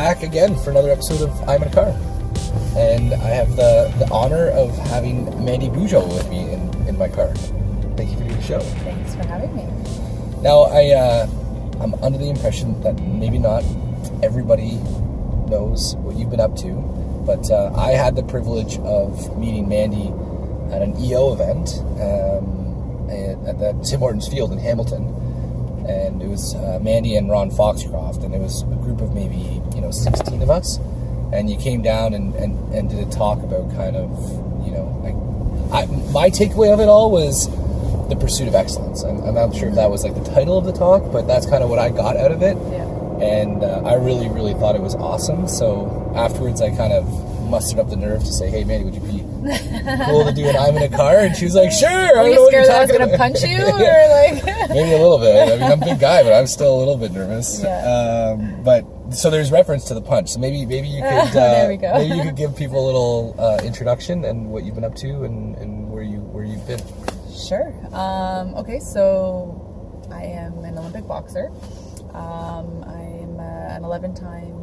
back again for another episode of I'm in a Car. And I have the, the honor of having Mandy Bujold with me in, in my car. Thank you for doing the show. Thanks for having me. Now, I, uh, I'm under the impression that maybe not everybody knows what you've been up to, but uh, I had the privilege of meeting Mandy at an EO event um, at, at the Tim Hortons Field in Hamilton and it was uh, Mandy and Ron Foxcroft, and it was a group of maybe you know 16 of us, and you came down and, and, and did a talk about kind of you know like I, my takeaway of it all was the pursuit of excellence. I'm, I'm not sure if that was like the title of the talk, but that's kind of what I got out of it, Yeah. and uh, I really really thought it was awesome. So afterwards, I kind of mustered up the nerve to say, "Hey, Mandy, would you be cool to do an I'm in a car?" And she was like, "Sure." I Were don't know you scared that I was going to punch you? Yeah. Or like. Maybe a little bit. I mean, I'm a big guy, but I'm still a little bit nervous. Yeah. Um, but so there's reference to the punch. So maybe maybe you could uh, There we go. maybe you could give people a little uh, introduction and what you've been up to and, and where you where you've been. Sure. Um, okay, so I am an Olympic boxer. Um, I'm uh, an 11 time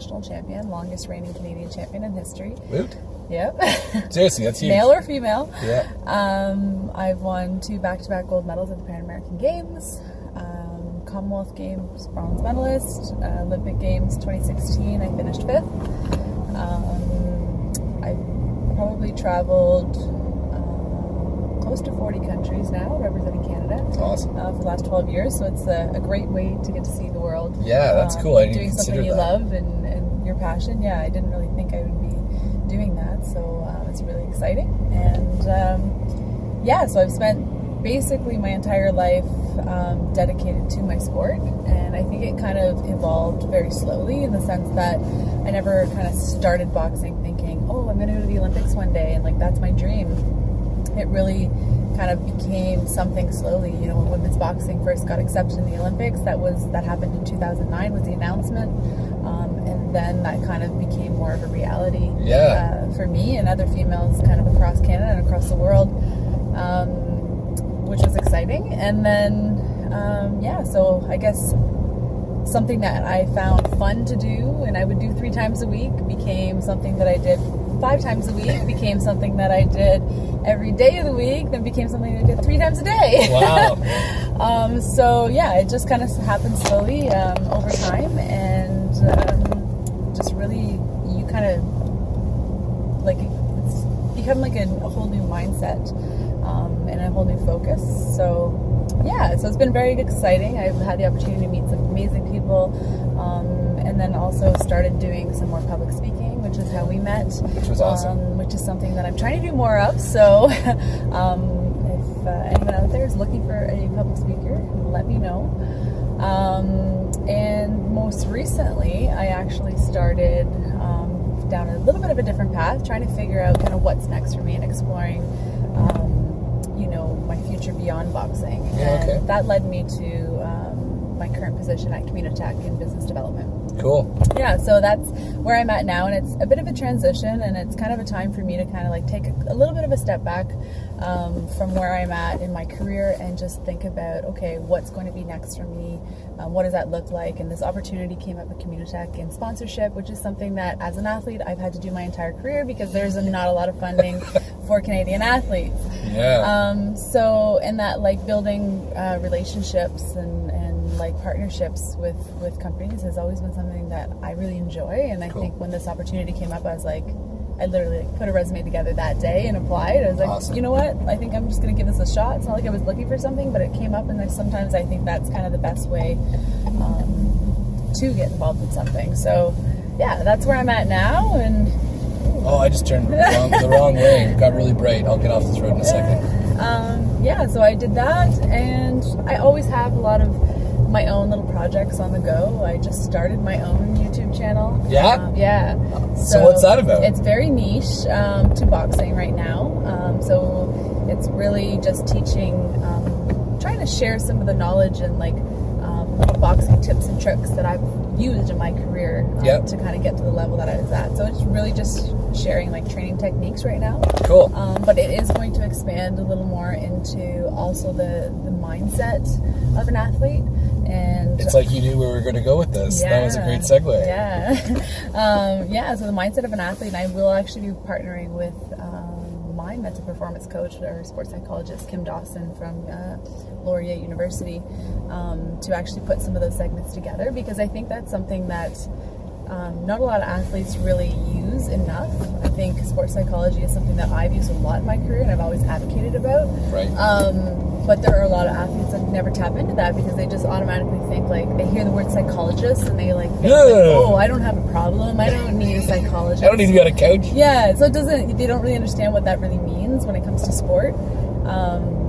national champion, longest reigning Canadian champion in history. Woot. Yep. Seriously, that's huge. Male or female. Yeah. Um, I've won two back to back gold medals at the Pan American Games. Um, Commonwealth Games bronze medalist, uh, Olympic Games 2016, I finished fifth. Um, I've probably traveled close to 40 countries now, representing Canada Awesome. uh, for the last 12 years. So it's a, a great way to get to see the world. Yeah, that's Um, cool. I didn't doing something you that. love and, and your passion. Yeah, I didn't really think I would be doing that. So uh, it's really exciting. And um, yeah, so I've spent basically my entire life um, dedicated to my sport. And I think it kind of evolved very slowly in the sense that I never kind of started boxing thinking, oh, I'm going to go to the Olympics one day and like that's my dream it really kind of became something slowly. You know, when women's boxing first got accepted in the Olympics, that was that happened in 2009 was the announcement, um, and then that kind of became more of a reality Yeah. uh, for me and other females kind of across Canada and across the world, um, which was exciting. And then, um, yeah, so I guess something that I found fun to do and I would do three times a week became something that I did five times a week, became something that I did every day of the week, then became something I did three times a day. Wow. um, so yeah, it just kind of happened slowly um, over time and um, just really, you kind of like it's become like a, a whole new mindset um, and a whole new focus. So yeah, so it's been very exciting. I've had the opportunity to meet some amazing people, um, and then also started doing some more public speaking, which is how we met. Which was awesome. Um, which is something that I'm trying to do more of. So um, if uh, anyone out there is looking for a public speaker, let me know. Um, and most recently, I actually started um, down a little bit of a different path, trying to figure out kind of what's next for me and exploring, um, you know, my future beyond boxing. Yeah, and okay. that led me to um, my current position at Communitech in business development Cool. yeah so that's where i'm at now and it's a bit of a transition and it's kind of a time for me to kind of like take a, a little bit of a step back um, from where i'm at in my career and just think about okay what's going to be next for me um, what does that look like and this opportunity came up at communitech in sponsorship which is something that as an athlete i've had to do my entire career because there's not a lot of funding for canadian athletes Yeah. um, so in that like building uh, relationships and, and like partnerships with with companies has always been something that I really enjoy and I Cool. think when this opportunity came up I was like I literally like, put a resume together that day and applied. I was like, Awesome. you know what? I think I'm just gonna give this a shot. It's not like I was looking for something, but it came up, and then sometimes I think that's kind of the best way um, to get involved in something. So, yeah, that's where I'm at now, and oh, I just turned the wrong, the wrong way. It got really bright. I'll get off this road in a second. um, yeah, so I did that, and I always have a lot of my own little projects on the go. I just started my own YouTube channel. Yeah? Um, yeah. So what's that about? It's very niche um, to boxing right now. Um, so it's really just teaching, um, trying to share some of the knowledge and like um, boxing tips and tricks that I've used in my career um, Yep. to kind of get to the level that I was at. So it's really just sharing like training techniques right now. Cool. Um, but it is going to expand a little more into also the, the mindset of an athlete And It's like you knew where we were going to go with this. That was a great segue. Yeah. um, yeah, so the mindset of an athlete, and I will actually be partnering with um, my mental performance coach or sports psychologist, Kim Dawson from uh, Laurier University, um, to actually put some of those segments together because I think that's something that um, not a lot of athletes really use enough. I think sports psychology is something that I've used a lot in my career and I've always advocated about. Right. Um, but there are a lot of athletes that never tap into that because they just automatically think like they hear the word psychologist and they like, think, like oh I don't have a problem I don't need a psychologist I don't need to be on a couch. yeah so it doesn't they don't really understand what that really means when it comes to sport um,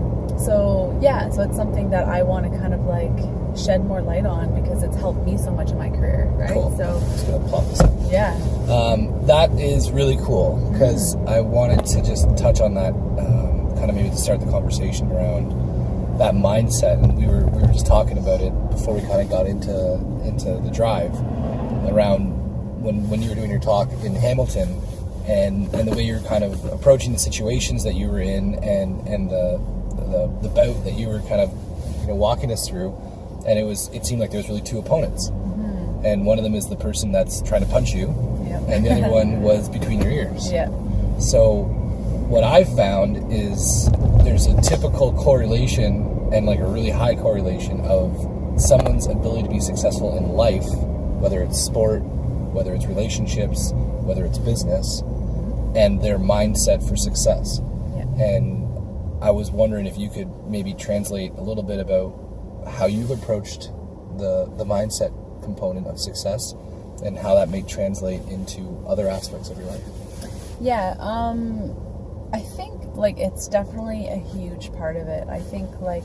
so yeah so it's something that I want to kind of like shed more light on because it's helped me so much in my career right Cool. so Just gonna plop this up. yeah Um, that is really cool because I wanted to just touch on that, um, kind of maybe to start the conversation around that mindset. And we were we were just talking about it before we kind of got into into the drive around when when you were doing your talk in Hamilton and and the way you're kind of approaching the situations that you were in and and the the, the bout that you were kind of you know walking us through. And it was it seemed like there was really two opponents, mm-hmm. and one of them is the person that's trying to punch you, yeah and the other one was between your ears. yeah So, what I've found is there's a typical correlation and like a really high correlation of someone's ability to be successful in life, whether it's sport, whether it's relationships, whether it's business, and their mindset for success. yeah And I was wondering if you could maybe translate a little bit about how you've approached the the mindset component of success and how that may translate into other aspects of your life. Yeah, um I think like it's definitely a huge part of it. I think like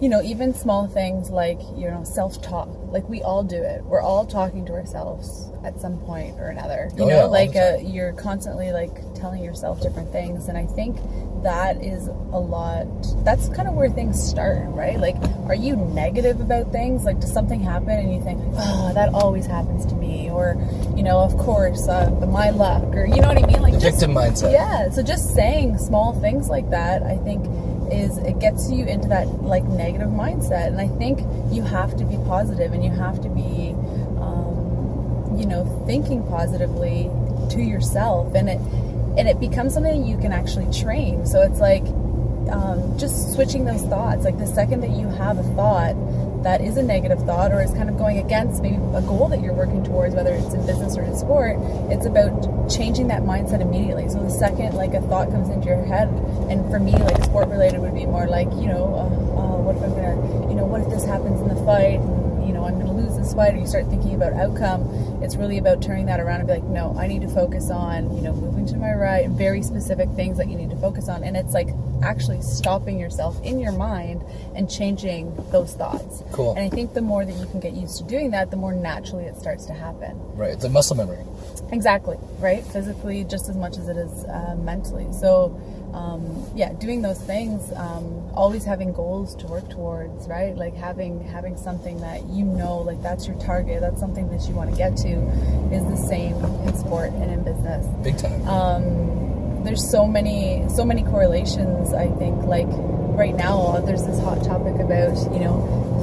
you know, even small things like, you know, self-talk. Like we all do it. We're all talking to ourselves at some point or another. You Oh, know, yeah, like the uh, you're constantly like telling yourself different things and I think that is a lot that's kind of where things start right? Like are you negative about things? Like does something happen and you think oh that always happens to me or you know of course uh, my luck or you know what i mean? Like The just- victim mindset. yeah so just saying small things like that i think is it gets you into that like negative mindset and i think you have to be positive and you have to be um, you know thinking positively to yourself and it and it becomes something you can actually train. So it's like um, just switching those thoughts. Like the second that you have a thought that is a negative thought or is kind of going against maybe a goal that you're working towards whether it's in business or in sport it's about changing that mindset immediately. So the second like a thought comes into your head and for me like sport related would be more like you know uh, uh, what if i'm gonna you know what if this happens in the fight and you know i'm gonna lose this fight or you start thinking about outcome it's really about turning that around and be like no i need to focus on you know moving to my right and very specific things that you need to focus on and it's like actually stopping yourself in your mind and changing those thoughts Cool. and i think the more that you can get used to doing that the more naturally it starts to happen Right. It's a muscle memory. Exactly, right? Physically, just as much as it is uh, mentally. So, um, yeah, doing those things, um, always having goals to work towards, right? Like having having something that you know, like that's your target, that's something that you want to get to, is the same in sport and in business Big time. um, there's so many so many correlations i think like right now there's this hot topic about you know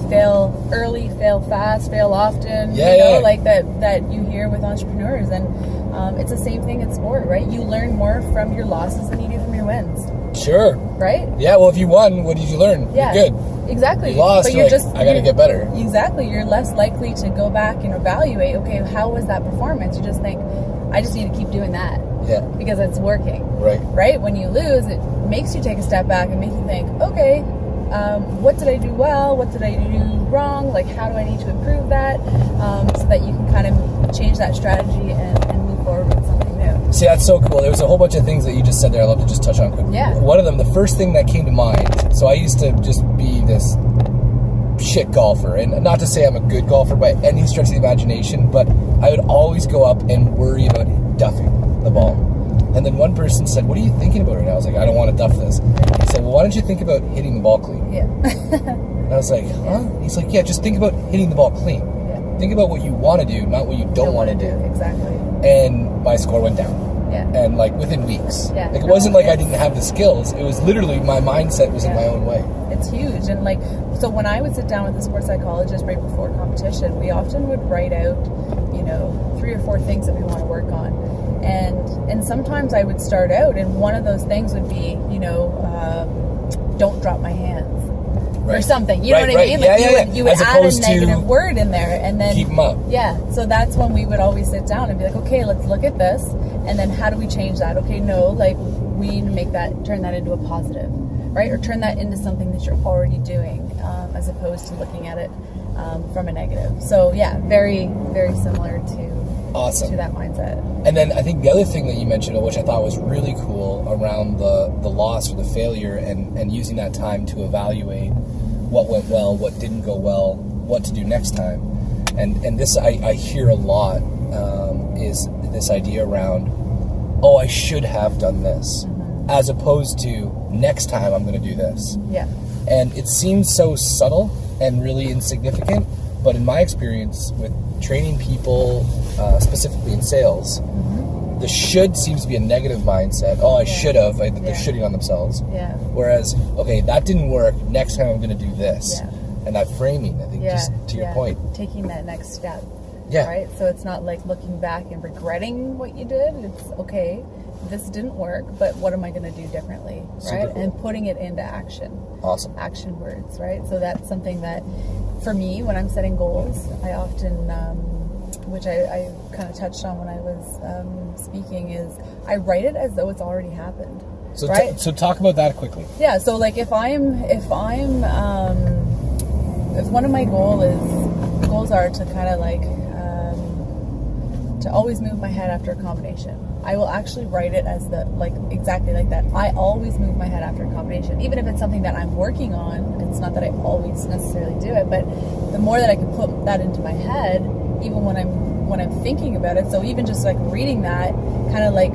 fail early fail fast fail often Yeah, you know yeah. like that that you hear with entrepreneurs and um, it's the same thing in sport right you learn more from your losses than you do from your wins sure. right Yeah, well, if you won, what did you learn? yeah You're good. exactly You lost, but you're like, just I gotta get better. exactly you're less likely to go back and evaluate okay how was that performance you just think i just need to keep doing that Yeah, because it's working right. right? When you lose, it makes you take a step back and make you think, okay, um, what did I do well? What did I do wrong? Like, how do I need to improve that? Um, so that you can kind of change that strategy and, and move forward with something new. See, that's so cool. There was a whole bunch of things that you just said there. I'd love to just touch on quickly. Yeah. One of them, the first thing that came to mind. So I used to just be this shit golfer, and not to say I'm a good golfer by any stretch of the imagination, but I would always go up and worry about duffing the ball. And then one person said, "What are you thinking about right now?" I was like, "I don't want to duff this." He said, "Well, why don't you think about hitting the ball clean?" Yeah. And I was like, "Huh?" He's like, "Yeah, just think about hitting the ball clean. yeah. Think about what you want to do, not what you don't, want to do." Exactly. And my score went down Yeah. and like within weeks. Yeah. Like it wasn't like I didn't have the skills. It was literally my mindset was in my own way. It's huge. And like So when I would sit down with a sports psychologist right before competition, we often would write out, you know, three or four things that we want to work on, and and sometimes I would start out, and one of those things would be, you know, um, don't drop my hands. Or something, you know Right, what I right. mean? Yeah, you yeah, would, you would add a negative word in there, and then Keep them up. yeah, so that's when we would always sit down and be like, okay, let's look at this, and then how do we change that? Okay, no, like we need to make that turn that into a positive, right? Or turn that into something that you're already doing, um, as opposed to looking at it um, from a negative. So yeah, very very similar to Awesome. to that mindset. And then I think the other thing that you mentioned, which I thought was really cool, around the the loss or the failure, and and using that time to evaluate what went well, what didn't go well, what to do next time. And and this I, I hear a lot um, is this idea around, oh, I should have done this, as opposed to next time I'm going to do this. Yeah, And it seems so subtle and really insignificant, but in my experience with training people, uh, specifically in sales, the should seems to be a negative mindset. Oh, I Mm-hmm. Yeah. should have. Like, They're Yeah. shitting on themselves. yeah, Whereas, okay, that didn't work. Next time I'm going to do this. Yeah. And that framing, I think, yeah. just to your yeah. point. taking that next step. Yeah. Right? So it's not like looking back and regretting what you did. It's okay, this didn't work, but what am I going to do differently? Right? cool. And putting it into action. Awesome. Action words, right? So that's something that for me, when I'm setting goals, I often, um, which I, I kind of touched on when I was um, speaking, is I write it as though it's already happened. So, t- right? so talk about that quickly. Yeah, so like if I'm if I'm um, if one of my goal is goals are to kind of like um, to always move my head after a combination. I will actually write it as the like exactly like that. I always move my head after a combination, even if it's something that I'm working on. It's not that I always necessarily do it, but the more that I can put that into my head, even when I'm when I'm thinking about it. So even just like reading that, kind of like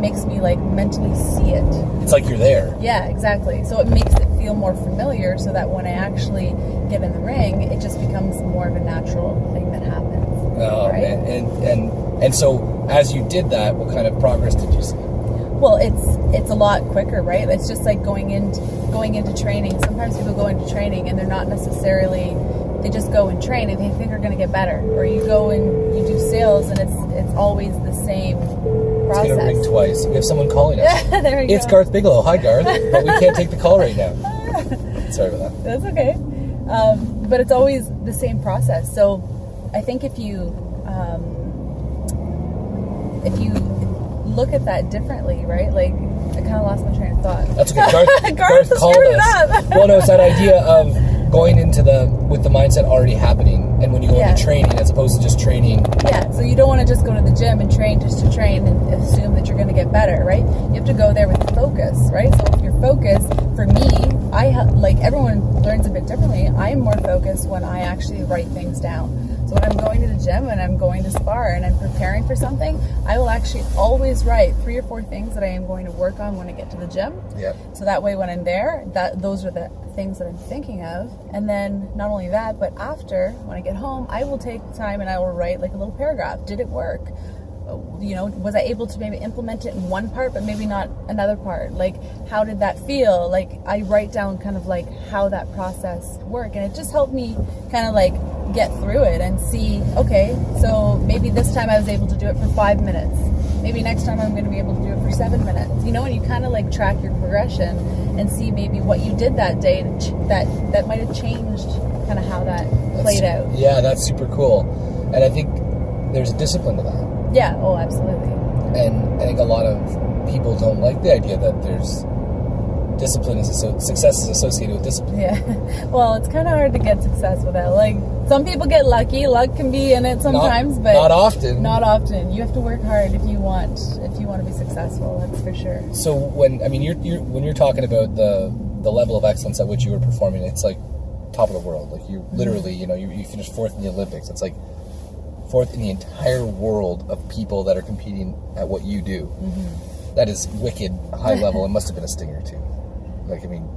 makes me like mentally see it. It's like you're there. Yeah, exactly. So it makes it feel more familiar so that when I actually get in the ring, it just becomes more of a natural thing that happens. Oh, right? man. And, and, and so, as you did that, what kind of progress did you see? Well, it's it's a lot quicker, right? It's just like going into going into training. Sometimes people go into training and they're not necessarily they just go and train and they think they're going to get better. Or you go and you do sales and it's it's always the same It's gonna ring twice. We have someone calling us. there you go. It's go. Garth Bigelow. Hi, Garth. But we can't take the call right now. Sorry about that. That's okay. Um, but it's always the same process. So I think if you um, if you look at that differently, right? Like I kind of lost my train of thought. That's okay. Garth, Garth Garth called us. up. well, no, it's that idea of going into the with the mindset already happening, and when you go Yeah. into training, as opposed to just training. Yeah, so you don't want to just go to the gym and train just to train and assume that you're going to get better, right? You have to go there with focus, right? So if you're focused, for me, I like everyone learns a bit differently. I am more focused when I actually write things down. So when I'm going to the gym and I'm going to spar and I'm preparing for something, I will actually always write three or four things that I am going to work on when I get to the gym. Yeah. So that way, when I'm there, that those are the things that I'm thinking of. And then not only that, but after when I get home, I will take time and I will write like a little paragraph. Did it work? Uh, You know, was I able to maybe implement it in one part, but maybe not another part? Like, how did that feel? Like, I write down kind of like how that process worked, and it just helped me kind of like get through it and see. Okay, so maybe this time I was able to do it for five minutes maybe next time I'm going to be able to do it for seven minutes. You know, and you kind of like track your progression and see maybe what you did that day that that might have changed kind of how that played That's- out. Yeah, that's super cool, and I think there's a discipline to that. Yeah. Oh, absolutely. and I think a lot of people don't like the idea that there's discipline is asso- success is associated with discipline. Yeah. well, it's kind of hard to get success without. Like some people get lucky. Luck can be in it sometimes, not, but not often. Not often. You have to work hard if you want if you want to be successful. That's for sure. so when I mean you're, you're when you're talking about the the level of excellence at which you were performing, it's like top of the world. Like you literally, you know, you, you finished fourth in the Olympics. It's like fourth in the entire world of people that are competing at what you do. That is wicked high level. It must have been a stinger too. Like I mean,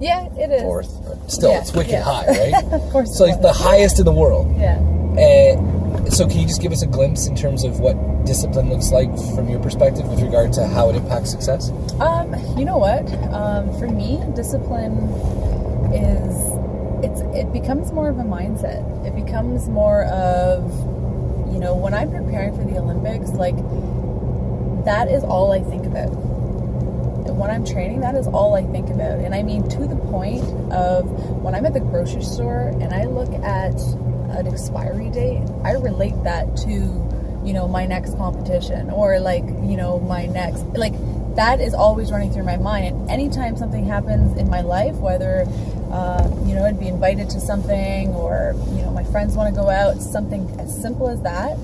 Yeah, it is. fourth, but still, Yeah, it's wicked yeah. high, right? Of course. so it like the highest in the world. Yeah. Uh, so can you just give us a glimpse in terms of what discipline looks like from your perspective with regard to how it impacts success? Um, you know what? Um, for me, discipline is it's becomes more of a mindset. It becomes more of you know when I'm preparing for the Olympics, like that is all I think about. When I'm training, that is all I think about, and I mean to the point of when I'm at the grocery store and I look at an expiry date, I relate that to you know my next competition or like you know my next like that is always running through my mind. And anytime something happens in my life, whether uh, you know I'd be invited to something or you know my friends want to go out, something as simple as that,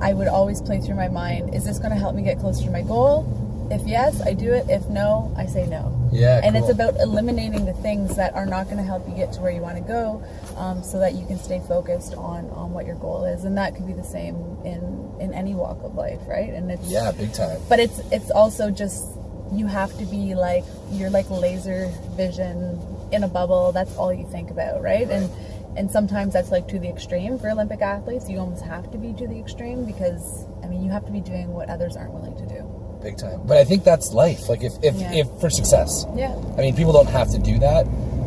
I would always play through my mind: Is this going to help me get closer to my goal? If yes, I do it. If no, I say no. Yeah, And it's about eliminating the things that are not going to help you get to where you want to go, um, so that you can stay focused on on what your goal is. And that could be the same in in any walk of life, right? And it's Yeah, big time. but it's it's also just you have to be like you're like laser vision in a bubble that's all you think about right, and and sometimes that's like to the extreme for olympic athletes you almost have to be to the extreme because i mean you have to be doing what others aren't willing to do Big time. But I think that's life. Like if if, Yeah. if for success. yeah I mean, people don't have to do that,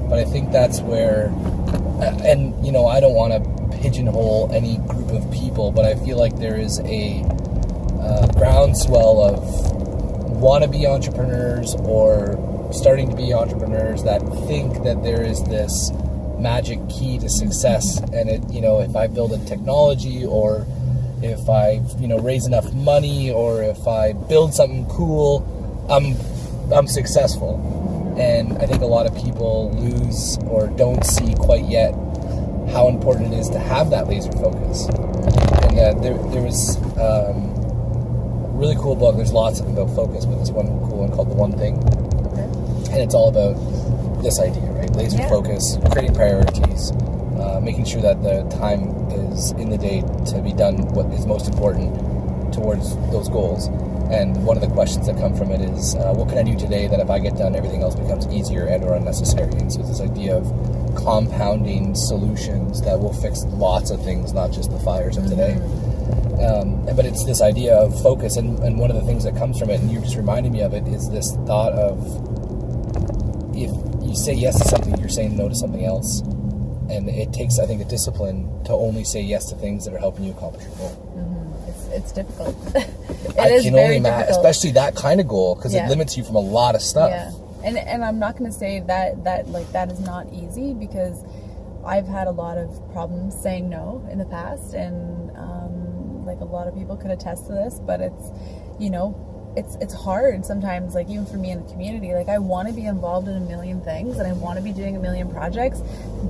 but I think that's where, and you know, I don't want to pigeonhole any group of people, but I feel like there is a uh, groundswell of wannabe entrepreneurs or starting to be entrepreneurs that think that there is this magic key to success, and it, you know, if I build a technology or if I, you know, raise enough money or if I build something cool, I'm I'm successful. And I think a lot of people lose or don't see quite yet how important it is to have that laser focus. And uh, there, there was um, really cool book. There's lots of them about focus, but there's one cool one called The One Thing, okay and it's all about this idea, right? Laser Yeah. focus, creating priorities, uh, making sure that the time is in the day to be done what is most important towards those goals. And one of the questions that come from it is, uh, what can I do today that if I get done, everything else becomes easier and or unnecessary? And so it's this idea of compounding solutions that will fix lots of things, not just the fires of today. Um, but it's this idea of focus, and, and one of the things that comes from it, and you just reminded me of it, is this thought of if you say yes to something, you're saying no to something else. And it takes, I think, a discipline to only say yes to things that are helping you accomplish your goal. it's, it's difficult It I is can very only imagine, especially that kind of goal, because Yeah. it limits you from a lot of stuff. Yeah, and and I'm not going to say that that like that is not easy because I've had a lot of problems saying no in the past, and like a lot of people could attest to this. But it's you know it's it's hard sometimes. Like even for me in the community, like I want to be involved in a million things and I want to be doing a million projects,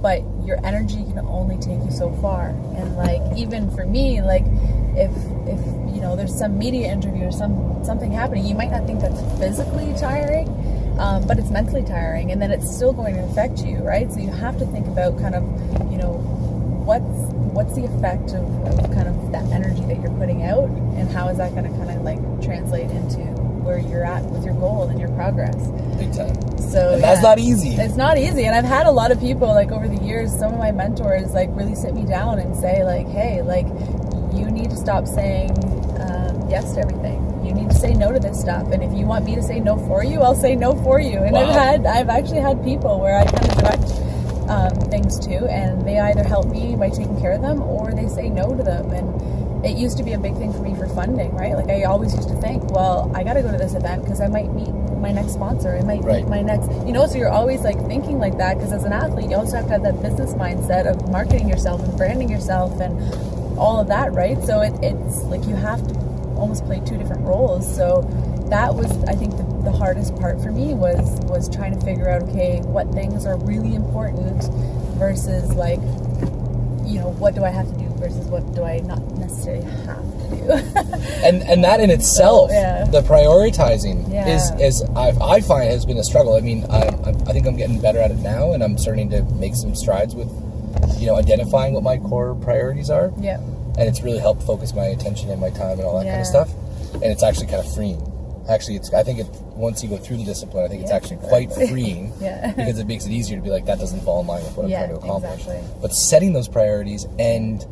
but your energy can only take you so far. And like even for me, like if if you know there's some media interview or some something happening, you might not think that's physically tiring, um, but it's mentally tiring, and then it's still going to affect you, right? So you have to think about kind of you know what's what's the effect of, of kind of that energy that you're putting out, and how is that going to kind of like translate into where you're at with your goal and your progress. Big time. So And that's yeah. not easy. It's not easy, and I've had a lot of people like over the years. Some of my mentors like really sit me down and say like, "Hey, like you need to stop saying um, yes to everything. You need to say no to this stuff. And if you want me to say no for you, I'll say no for you." And I've had I've actually had people where I kind of direct um, things too, and they either help me by taking care of them or they say no to them. And it used to be a big thing for me for funding, right? Like I always used to think, well, I got to go to this event because I might meet my next sponsor. I might Right. meet my next, you know. So you're always like thinking like that because as an athlete, you also have to have that business mindset of marketing yourself and branding yourself and all of that, right? So it, it's like you have to almost play two different roles. So that was, I think, the, the hardest part for me was was trying to figure out, okay, what things are really important versus like, you know, what do I have to do versus what do I not necessarily have to do. and and that in itself, yeah. the prioritizing Yeah. is is I, I find has been a struggle. I mean, I, I I think I'm getting better at it now, and I'm starting to make some strides with, you know, identifying what my core priorities are, yeah. and it's really helped focus my attention and my time and all that kind of stuff. And it's actually kind of freeing. Actually, it's I think it once you go through the discipline, I think it's Yeah, actually quite exactly. freeing Yeah. because it makes it easier to be like that doesn't fall in line with what I'm trying to accomplish. exactly. But setting those priorities and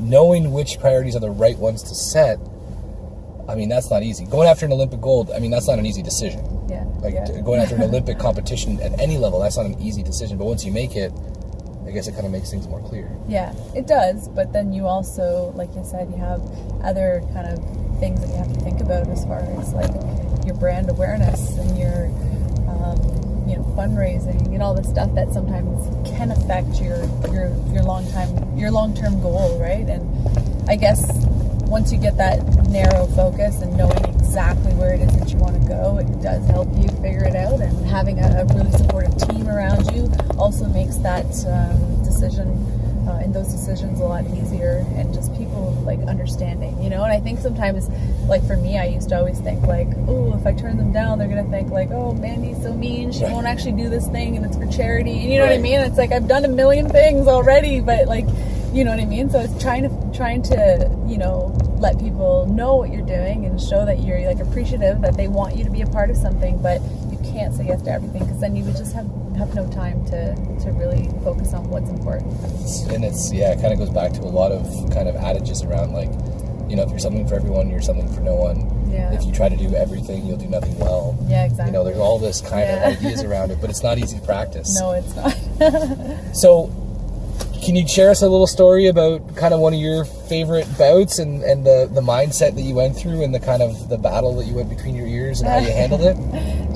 knowing which priorities are the right ones to set, I mean, that's not easy. Going after an Olympic gold, I mean, that's not an easy decision. Yeah. Like yeah. going after an Olympic competition at any level, that's not an easy decision. But once you make it, I guess it kind of makes things more clear. Yeah, it does. But then you also, like you said, you have other kind of things that you have to think about as far as like your brand awareness and your, um, you know, fundraising and all the stuff that sometimes can affect your your your long time your long term goal, right? And I guess once you get that narrow focus and knowing exactly where it is that you want to go, it does help you figure it out. And having a, a really supportive team around you also makes that um, decision uh, and those decisions a lot easier and just people like understanding, you know. And I think sometimes, like for me, I used to always think like, oh, if I turn them down, they're gonna think like, oh, Mandy's so mean, she Right. won't actually do this thing, and it's for charity. And you know what I mean? It's like I've done a million things already, but like, you know what I mean? So it's trying to trying to you know let people know what you're doing and show that you're like appreciative that they want you to be a part of something, but you can't say yes to everything because then you would just have have no time to to really focus on what's important. And it's yeah, it kind of goes back to a lot of kind of adages around like, you know, if you're something for everyone, you're something for no one. Yeah. If you try to do everything, you'll do nothing well. Yeah, exactly. You know, there's all this kind Yeah. of ideas around it, but it's not easy to practice. no, it's not. So, can you share us a little story about kind of one of your favorite bouts and, and the, the mindset that you went through and the kind of the battle that you went between your ears and how you handled it?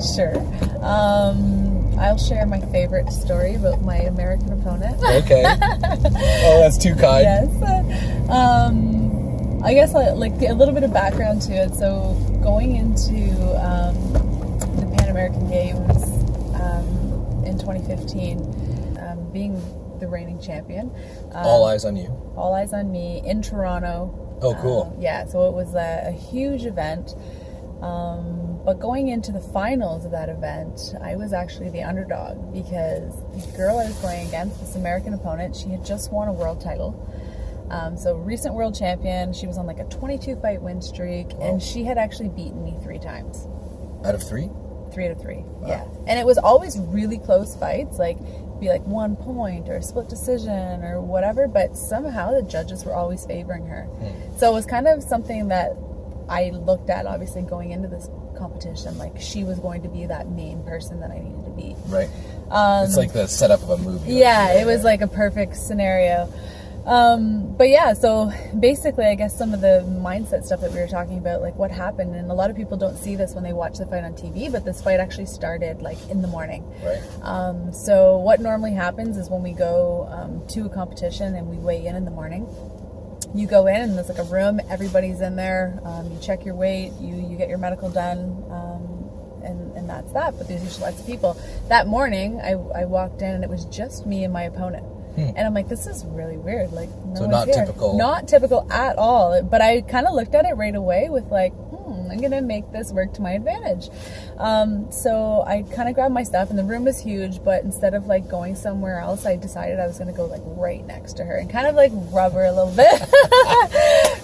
sure. Um, I'll share my favorite story about my American opponent. Okay. oh, that's too kind. yes. Um, I guess uh, like a little bit of background to it. So going into um, the Pan American Games um, in 2015, um, being the reigning champion, um, All eyes on you. all eyes on me in Toronto. Oh, cool. Um, yeah, so it was a, a huge event. Um, but going into the finals of that event, I was actually the underdog because the girl I was going against, this American opponent, she had just won a world title. Um, so recent world champion, she was on like a 22 fight win streak, Wow. and she had actually beaten me three times Out of three? three out of three. Yeah, and it was always really close fights, like be like one point or a split decision or whatever. But somehow the judges were always favoring her. So it was kind of something that I looked at, obviously going into this competition, like she was going to be that main person that I needed to be. Right. Um, it's like the setup of a movie. yeah, it was like a perfect scenario. Um, but yeah, so basically, I guess some of the mindset stuff that we were talking about, like what happened, and a lot of people don't see this when they watch the fight on TV, but this fight actually started like in the morning. Right. Um, so what normally happens is when we go um, to a competition and we weigh in in the morning, you go in and there's like a room, everybody's in there. Um, you check your weight, you you get your medical done, um, and and that's that. But there's usually lots of people. That morning, I I walked in and it was just me and my opponent. And I'm like, this is really weird. Like, no Hmm. So not here. typical. Not typical at all. But I kind of looked at it right away with like, hmm, I'm gonna make this work to my advantage. Um, so I kind of grabbed my stuff, and the room was huge. But instead of like going somewhere else, I decided I was gonna go like right next to her and kind of like rub her a little bit,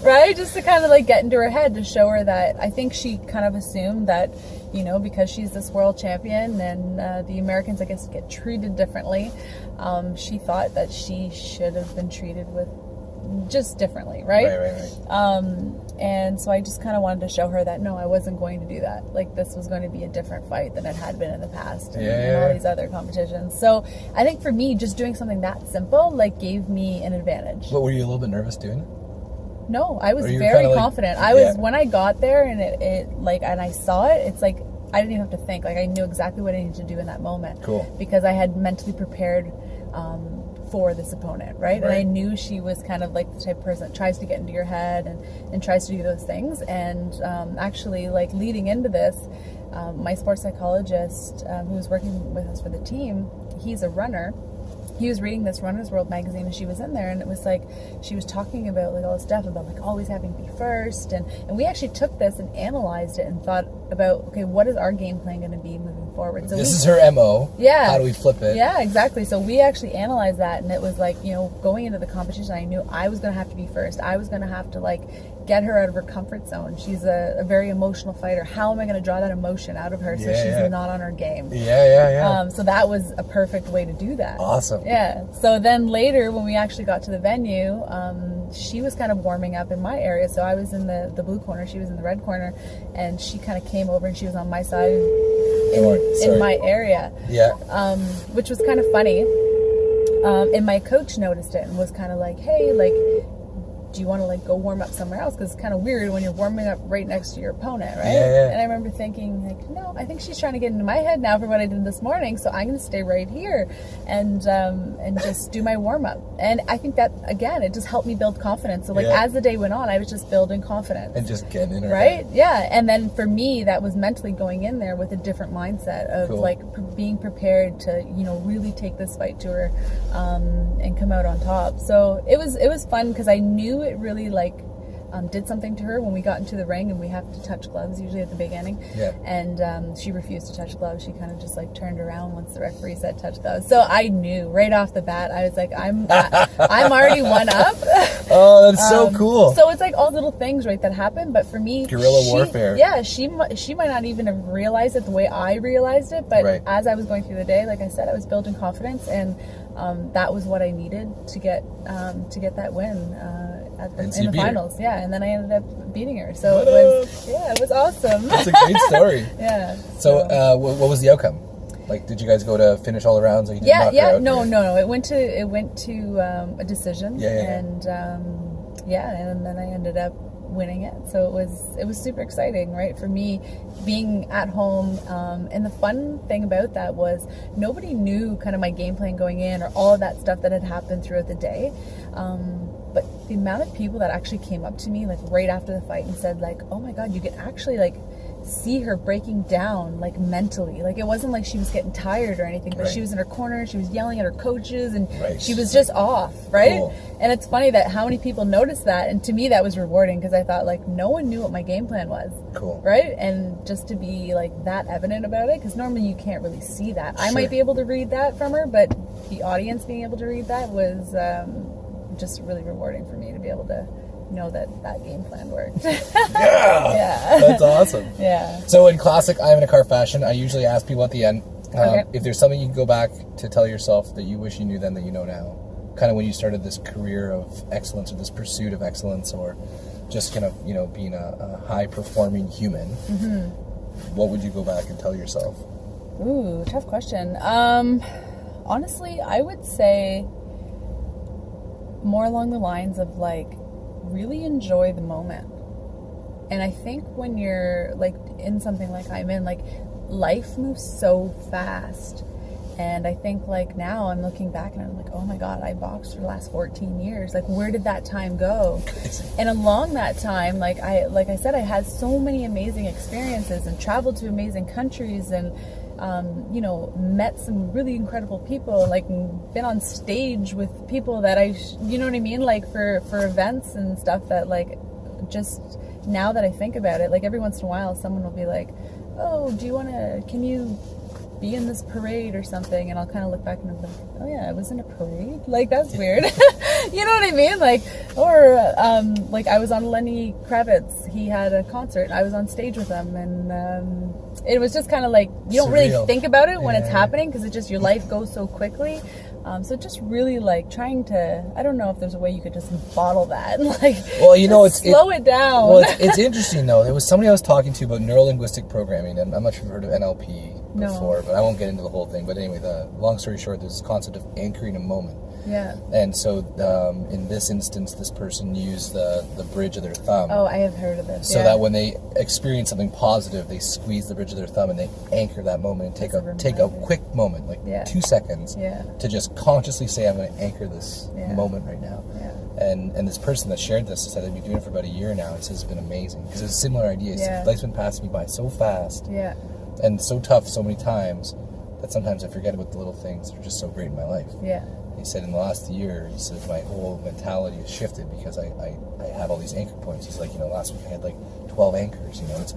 right? Just to kind of like get into her head to show her that I think she kind of assumed that. You know, because she's this world champion and uh, the Americans, I guess, get treated differently. Um, she thought that she should have been treated with just differently, right? Right, right, right. Um, and so I just kind of wanted to show her that no, I wasn't going to do that. Like this was going to be a different fight than it had been in the past and, Yeah, and all these other competitions. So I think for me, just doing something that simple like gave me an advantage. But were you a little bit nervous doing it? No, I was Or you were very like- confident. I was yeah. when I got there and it, it like and I saw it. It's like I didn't even have to think. Like I knew exactly what I needed to do in that moment. Cool. Because I had mentally prepared um, for this opponent, right? And I knew she was kind of like the type of person that tries to get into your head and and tries to do those things. And um, actually, like leading into this, um, my sports psychologist um, who was working with us for the team, he's a runner he was reading this Runner's World magazine and she was in there and it was like she was talking about like all this stuff about like always having to be first and and we actually took this and analyzed it and thought about okay what is our game plan going to be moving forward so this we, is her MO. Yeah. How do we flip it? yeah exactly so we actually analyzed that and it was like you know going into the competition I knew I was going to have to be first I was going to have to like get her out of her comfort zone she's a, a very emotional fighter how am I going to draw that emotion out of her so Yeah, she's yeah. not on her game Yeah, yeah, yeah. um, so that was a perfect way to do that awesome. yeah. So then later, when we actually got to the venue, um, she was kind of warming up in my area. So I was in the, the blue corner, she was in the red corner, and she kind of came over and she was on my side in, Don't worry, sorry. in my area, Yeah. um, which was kind of funny. Um, and my coach noticed it and was kind of like, hey, like, do you want to like go warm up somewhere else? Because it's kind of weird when you're warming up right next to your opponent, right? Yeah, yeah. And I remember thinking, like, no, I think she's trying to get into my head now for what I did this morning, so I'm going to stay right here and um, and just do my warm up. And I think that again, it just helped me build confidence. So like Yeah. as the day went on, I was just building confidence. And just getting in Right? head. Yeah. And then for me, that was mentally going in there with a different mindset of Cool. like being prepared to, you know, really take this fight to her um, and come out on top. So it was it was fun because I knew it really like um, did something to her when we got into the ring and we have to touch gloves usually at the beginning. Yeah. And um, she refused to touch gloves. She kind of just like turned around once the referee said touch gloves. So I knew right off the bat. I was like, I'm I'm already one up. Oh, that's so Um, cool. So it's like all little things, right, that happen. But for me, Guerrilla she- warfare. Yeah, she she might not even have realized it the way I realized it. But Right. as I was going through the day, like I said, I was building confidence, and um, that was what I needed to get um, to get that win uh, at the, in the beat her. finals. Yeah, and then I ended up beating her. So What it was yeah, it was awesome. That's a great story. yeah. So, uh, what, what was the outcome? Like, did you guys go to finish all the rounds? Or you yeah yeah out? no no no it went to it went to um, a decision yeah, yeah. and um, yeah and then i ended up winning it so it was it was super exciting right for me being at home um, and the fun thing about that was nobody knew kind of my game plan going in or all of that stuff that had happened throughout the day um, but the amount of people that actually came up to me like right after the fight and said like oh my god you could actually like see her breaking down like mentally like it wasn't like she was getting tired or anything but Right. she was in her corner she was yelling at her coaches and Right. she was just off right Cool. and it's funny that how many people noticed that and to me that was rewarding because i thought like no one knew what my game plan was Cool. right and just to be like that evident about it because normally you can't really see that i might be able to read that from her but the audience being able to read that was um, just really rewarding for me to be able to know that that game plan worked Yeah. yeah That's awesome. yeah So, in classic I'm in a car fashion, I usually ask people at the end um, Okay. if there's something you can go back to tell yourself that you wish you knew then that you know now. Kind of when you started this career of excellence or this pursuit of excellence or just kind of, you know, being a, a high performing human. Mm-hmm. What would you go back and tell yourself? Ooh, tough question. Um, honestly, I would say more along the lines of like really enjoy the moment. And I think when you're like in something like I'm in, like life moves so fast. And I think like now I'm looking back and I'm like, oh my God, I boxed for the last 14 years. Like, where did that time go? And along that time, like I like I said, I had so many amazing experiences and traveled to amazing countries and um, you know met some really incredible people. Like been on stage with people that I, you know what I mean, like for for events and stuff that like just now that I think about it, like every once in a while, someone will be like, "Oh, do you want to? Can you?" Be in this parade or something and I'll kind of look back and I'm like, oh yeah, I was in a parade. Like that's weird. you know what I mean? Like, or um, like I was on Lenny Kravitz. He had a concert. I was on stage with him, and um, it was just kind of like you don't Surreal. really think about it when it's happening because it just your life goes so quickly. Um, so just really like trying to. I don't know if there's a way you could just bottle that. like, Well, you know, it's- slow it, down. Well, it's, it's interesting though. There was somebody I was talking to about neuro linguistic programming, and I'm not sure if you've heard of NLP No. before, but I won't get into the whole thing. But anyway, the long story short, there's this concept of anchoring a moment. yeah. And so, um, in this instance, this person used the, the bridge of their thumb. Oh, I have heard of this. so yeah. that when they experience something positive, they squeeze the bridge of their thumb and they anchor that moment and take That's a a take a quick moment, like Yeah. two seconds, Yeah. to just consciously say, "I'm going to anchor this moment right now." Yeah. And and this person that shared this said they've been doing it for about a year now. It says it's been amazing because it's a similar idea. Yeah. Life's been passing me by so fast Yeah. And so tough so many times that sometimes I forget about the little things that are just so great in my life. Yeah. He said in the last year, he said my whole mentality has shifted because I, I, I have all these anchor points. He's like, you know, last week I had like 12 anchors, you know, it's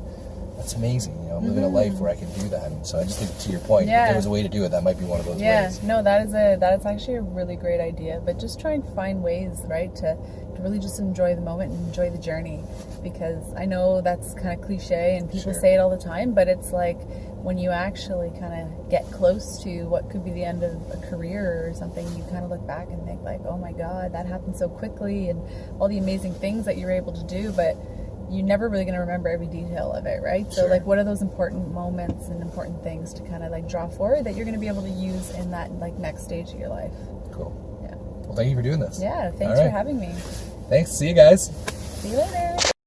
that's amazing. You know, I'm living a life where I can do that. And so I just think to your point, if Mm-hmm. There was a way to do it, that might be one of those Yeah, ways. no, that is a that is actually a really great idea. But just try and find ways, right, to, to really just enjoy the moment and enjoy the journey. Because I know that's kind of cliche and people Sure. say it all the time, but it's like when you actually kind of get close to what could be the end of a career or something, you kind of look back and think like, oh my god, that happened so quickly, and all the amazing things that you were able to do, but you're never really going to remember every detail of it, right? So Sure. like what are those important moments and important things to kind of like draw forward that you're going to be able to use in that like next stage of your life? Cool. Yeah. Well, thank you for doing this. Yeah. Thanks All for having me. Thanks. See you guys. See you later.